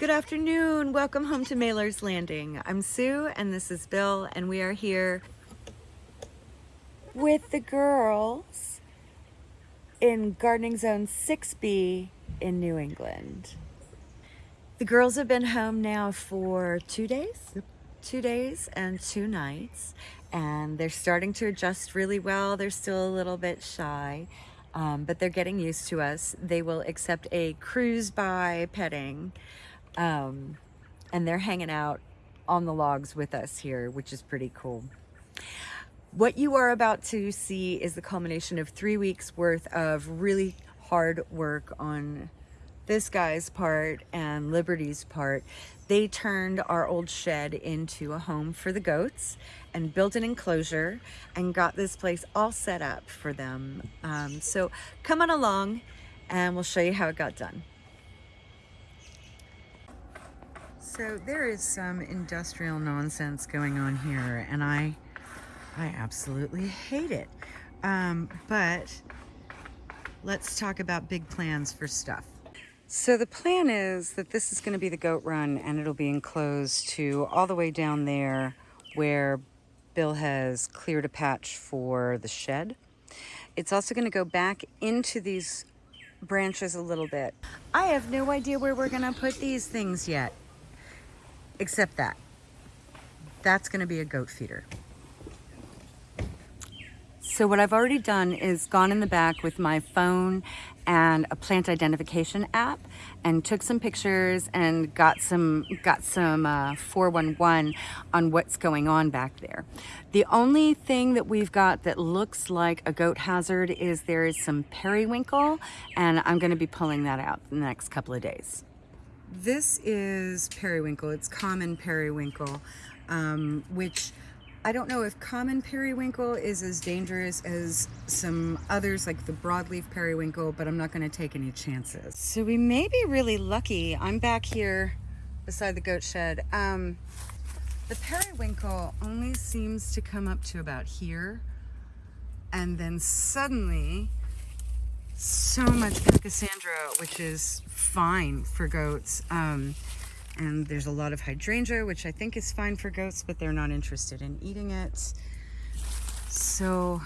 Good afternoon. Welcome home to Mailer's Landing. I'm Sue and this is Bill and we are here with the girls in Gardening Zone 6B in New England. The girls have been home now for two days, two days and two nights and they're starting to adjust really well. They're still a little bit shy um, but they're getting used to us. They will accept a cruise by petting, um, and they're hanging out on the logs with us here, which is pretty cool. What you are about to see is the culmination of three weeks worth of really hard work on this guy's part and Liberty's part, they turned our old shed into a home for the goats and built an enclosure and got this place all set up for them. Um, so come on along and we'll show you how it got done. So there is some industrial nonsense going on here and I, I absolutely hate it. Um, but let's talk about big plans for stuff. So the plan is that this is going to be the goat run and it'll be enclosed to all the way down there where Bill has cleared a patch for the shed. It's also going to go back into these branches a little bit. I have no idea where we're going to put these things yet, except that. That's going to be a goat feeder. So what I've already done is gone in the back with my phone and a plant identification app and took some pictures and got some got some uh, 411 on what's going on back there. The only thing that we've got that looks like a goat hazard is there is some periwinkle and I'm going to be pulling that out in the next couple of days. This is periwinkle. It's common periwinkle, um, which I don't know if common periwinkle is as dangerous as some others like the broadleaf periwinkle, but I'm not going to take any chances. So we may be really lucky. I'm back here beside the goat shed. Um, the periwinkle only seems to come up to about here. And then suddenly, so much pachysandra, which is fine for goats. Um, and there's a lot of hydrangea, which I think is fine for goats, but they're not interested in eating it. So,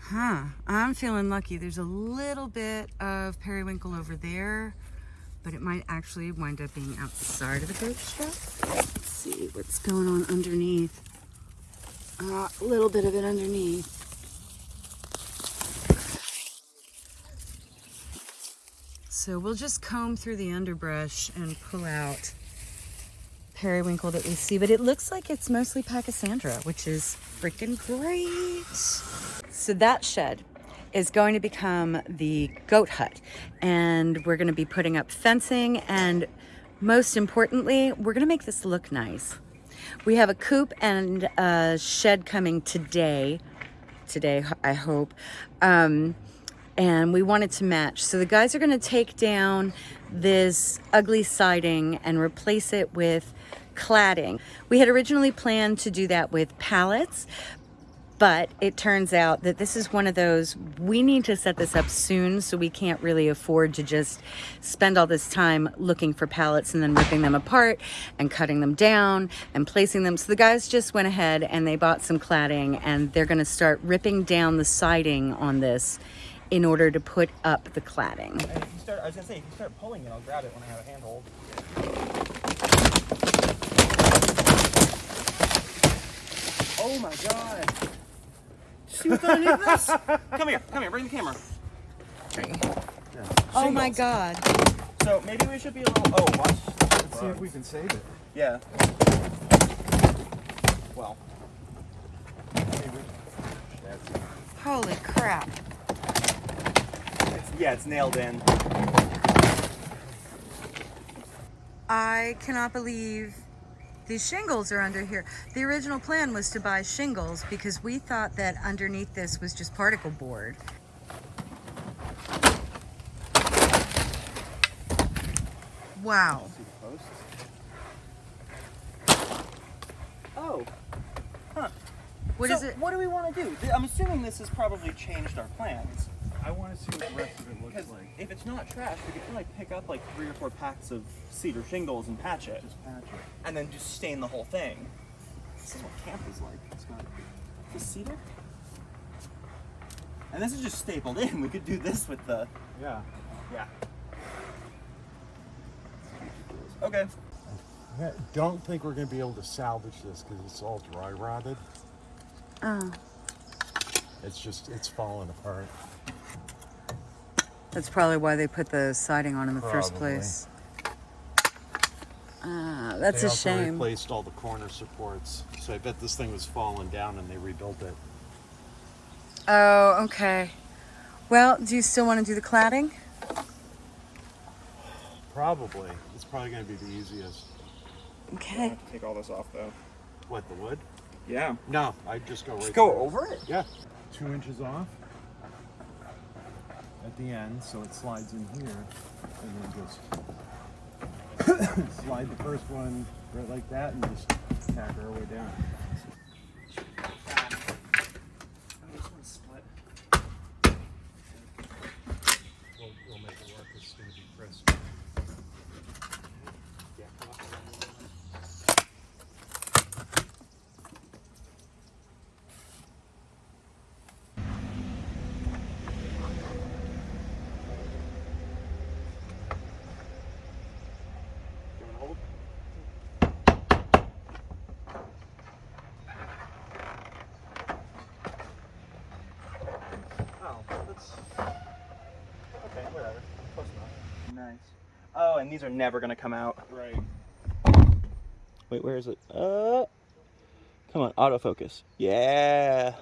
huh, I'm feeling lucky. There's a little bit of periwinkle over there, but it might actually wind up being outside of the goat shed. Let's see what's going on underneath. Uh, a little bit of it underneath. So we'll just comb through the underbrush and pull out periwinkle that we see, but it looks like it's mostly Pachysandra, which is freaking great. So that shed is going to become the goat hut and we're going to be putting up fencing and most importantly, we're going to make this look nice. We have a coop and a shed coming today, today I hope. Um, and we wanted to match. So the guys are gonna take down this ugly siding and replace it with cladding. We had originally planned to do that with pallets, but it turns out that this is one of those, we need to set this up soon so we can't really afford to just spend all this time looking for pallets and then ripping them apart and cutting them down and placing them. So the guys just went ahead and they bought some cladding and they're gonna start ripping down the siding on this in order to put up the cladding. And if you start, I was gonna say, if you start pulling it, I'll grab it when I have a handhold. Oh my god! See what's underneath this? come here, come here, bring the camera. Yeah. Oh my god. So maybe we should be a little, oh, watch. Let's see if we can save it. Yeah. Well. Holy crap. Yeah, it's nailed in. I cannot believe these shingles are under here. The original plan was to buy shingles because we thought that underneath this was just particle board. Wow. Oh. Huh. What so is it? What do we want to do? I'm assuming this has probably changed our plans. I want to see what the rest of it looks like. if it's not trash, we could like pick up like three or four packs of cedar shingles and patch it, Just patch it. and then just stain the whole thing. This is what camp is like. It's got this cedar. And this is just stapled in. We could do this with the Yeah. yeah. Okay. I don't think we're going to be able to salvage this because it's all dry rotted. Oh, It's just, it's falling apart. That's probably why they put the siding on in the first place. Ah, that's they a also shame. replaced all the corner supports. So I bet this thing was falling down and they rebuilt it. Oh, okay. Well, do you still want to do the cladding? Probably. It's probably going to be the easiest. Okay. Take all this off though. What, the wood? Yeah. No, I'd just go right Just go through over it. Yeah. Two inches off at the end, so it slides in here, and then just slide the first one right like that, and just tack our way down. We'll, we'll make it work. It's going to be crisp. Yeah, come on. Oh, that's okay. Whatever. Close enough. Nice. Oh, and these are never gonna come out. Right. Wait, where is it? Uh, come on, autofocus. Yeah.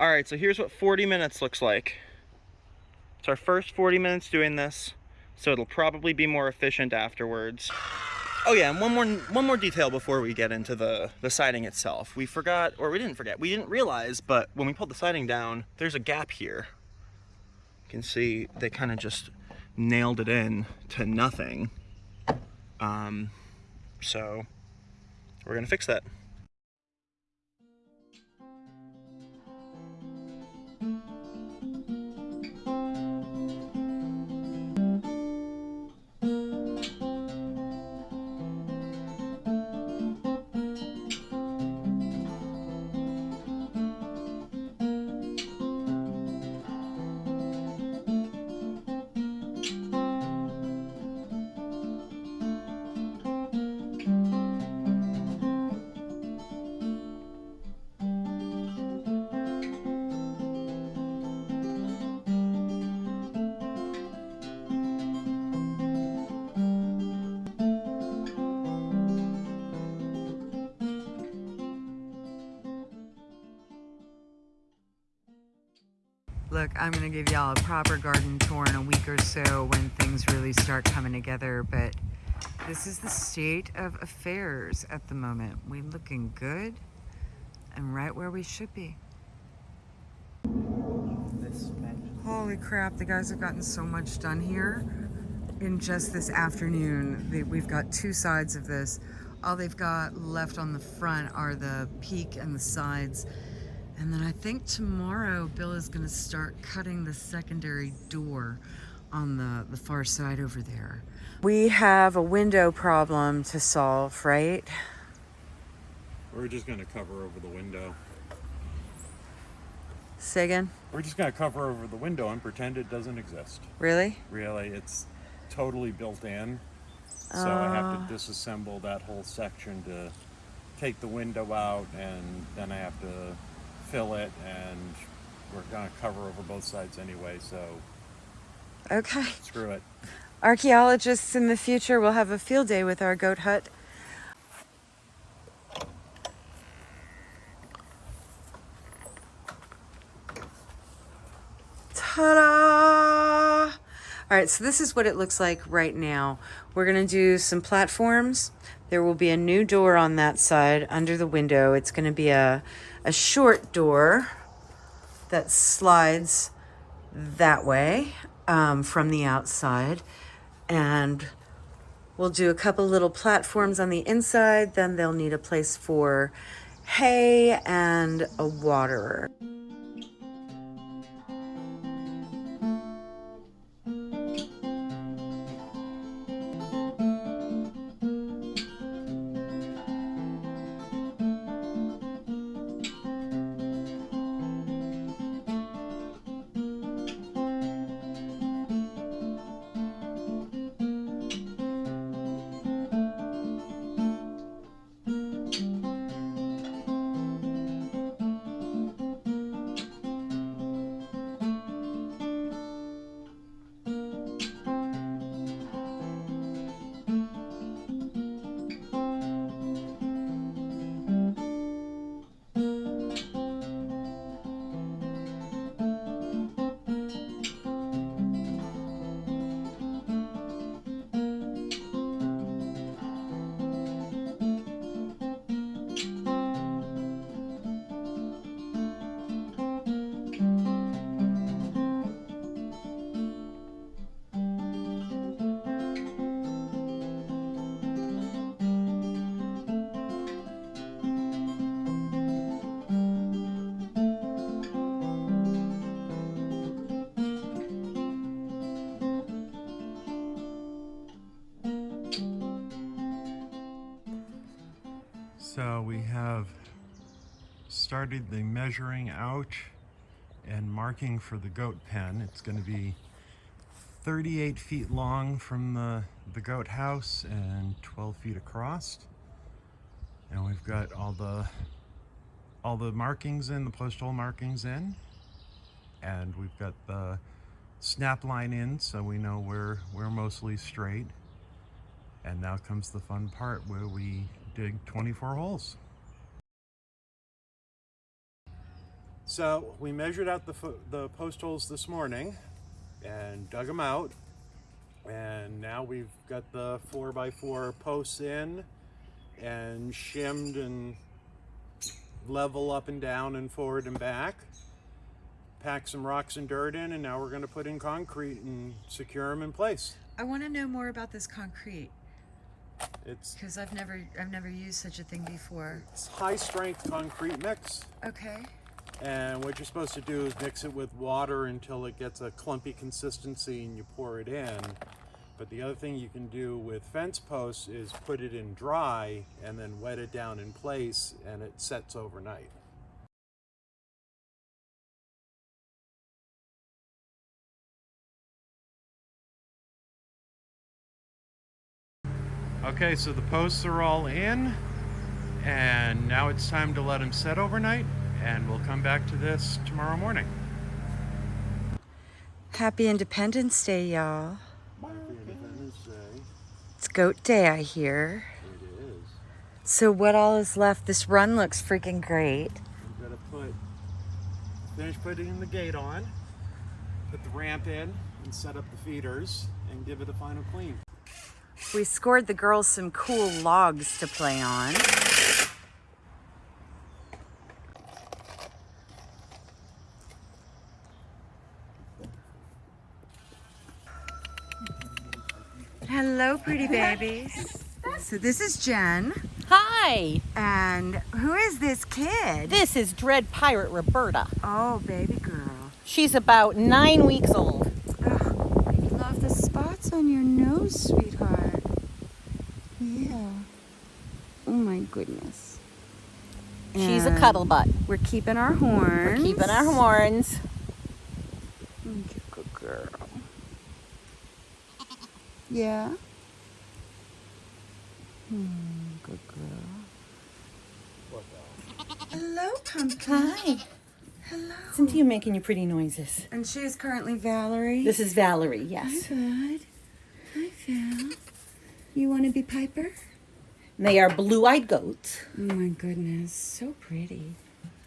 All right, so here's what 40 minutes looks like. It's our first 40 minutes doing this, so it'll probably be more efficient afterwards. Oh yeah, and one more one more detail before we get into the the siding itself. We forgot, or we didn't forget, we didn't realize, but when we pulled the siding down, there's a gap here. You can see they kind of just nailed it in to nothing. Um, so we're gonna fix that. Look, I'm gonna give y'all a proper garden tour in a week or so when things really start coming together, but this is the state of affairs at the moment. We're looking good and right where we should be. Holy crap, the guys have gotten so much done here in just this afternoon. We've got two sides of this. All they've got left on the front are the peak and the sides. And then I think tomorrow Bill is going to start cutting the secondary door on the, the far side over there. We have a window problem to solve, right? We're just going to cover over the window. Say again? We're just going to cover over the window and pretend it doesn't exist. Really? Really, it's totally built in. So I have to uh. disassemble that whole section to take the window out and then I have to fill it and we're gonna cover over both sides anyway, so Okay. screw it. Archaeologists in the future will have a field day with our goat hut. Ta-da! All right, so this is what it looks like right now. We're gonna do some platforms. There will be a new door on that side under the window. It's gonna be a, a short door that slides that way um, from the outside. And we'll do a couple little platforms on the inside. Then they'll need a place for hay and a waterer. So we have started the measuring out and marking for the goat pen. It's going to be 38 feet long from the, the goat house and 12 feet across. And we've got all the all the markings in, the post hole markings in. And we've got the snap line in so we know we're we're mostly straight. And now comes the fun part where we dig 24 holes. So we measured out the, the post holes this morning and dug them out. And now we've got the 4x4 posts in and shimmed and level up and down and forward and back. Pack some rocks and dirt in and now we're going to put in concrete and secure them in place. I want to know more about this concrete It's because I've never I've never used such a thing before. It's high strength concrete mix. Okay. And what you're supposed to do is mix it with water until it gets a clumpy consistency and you pour it in. But the other thing you can do with fence posts is put it in dry and then wet it down in place and it sets overnight. Okay, so the posts are all in and now it's time to let them set overnight and we'll come back to this tomorrow morning. Happy Independence Day, y'all. Happy Independence Day. It's goat day, I hear. It is. So what all is left? This run looks freaking great. We've got to put, finish putting the gate on, put the ramp in, and set up the feeders, and give it a final clean. We scored the girls some cool logs to play on. Hello, pretty babies. So this is Jen. Hi, And who is this kid? this is Dread Pirate Roberta. Oh, baby girl. She's about nine weeks old. Oh, I love the spots on your nose, sweetheart. Yeah. Oh my goodness. She's a cuddle butt. We're keeping our horns. We're Keeping our horns. Good girl. Yeah. Hmm, good girl. Hello, pumpkin. Hi. Hello. Cynthia making you pretty noises. And she is currently Valerie. This is Valerie, yes. Good. Hi, Val. You want to be Piper? And they are blue-eyed goats. Oh my goodness, so pretty.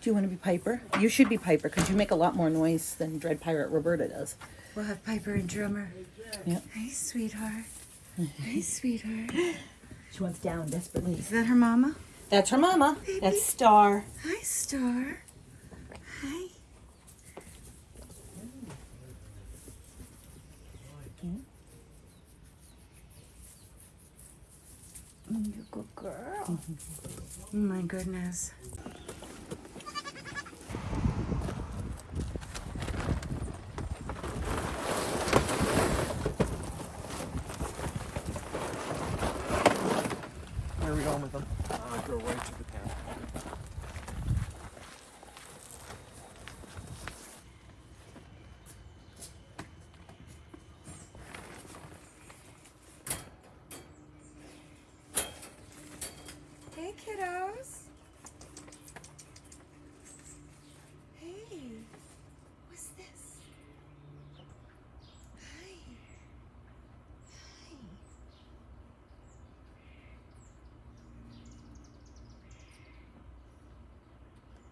Do you want to be Piper? You should be Piper because you make a lot more noise than Dread Pirate Roberta does. We'll have Piper and Drummer. Yep. Hi, sweetheart. Hi, sweetheart. She wants down desperately. Is that her mama? That's her mama. That's Star. Hi, Star. Hi. Mm, You good girl. Oh my goodness. Where are we going with them? Uh, go right to the pen. Hey, kiddos. Hey, what's this? Hi. Hi.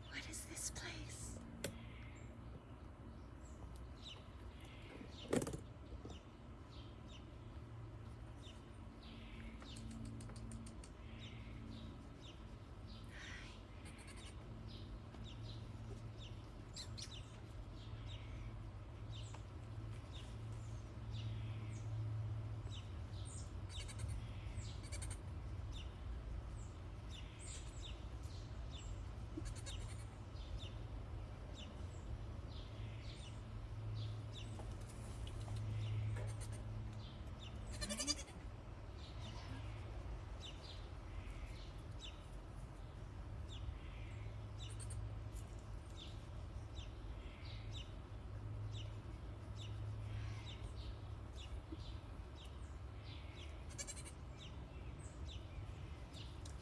What is this place?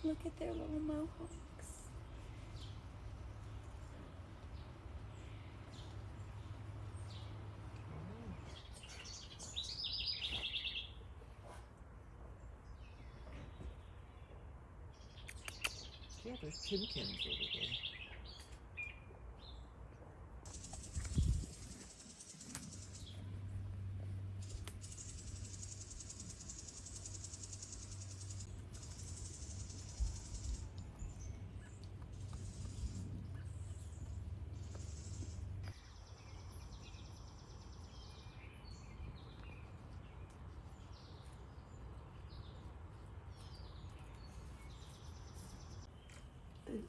Look at their little mohawks. Yeah, there's tinkins over there.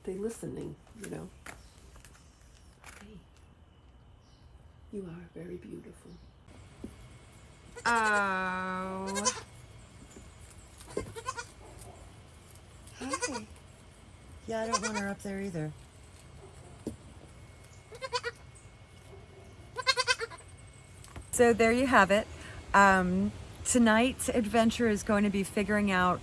They, listening, you know. Hey, you are very beautiful. Oh. Hi. Yeah, I don't want her up there either. So there you have it. Um, tonight's adventure is going to be figuring out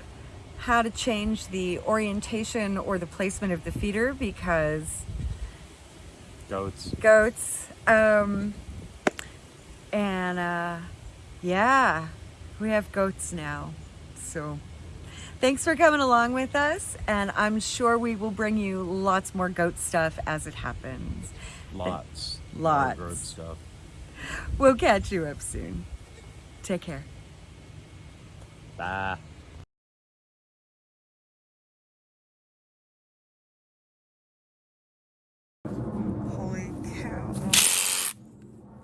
how to change the orientation or the placement of the feeder because Goats. goats. Um, and uh, yeah, we have goats now. So thanks for coming along with us. And I'm sure we will bring you lots more goat stuff as it happens. Lots. Lots. Goat stuff. We'll catch you up soon. Take care. Bye.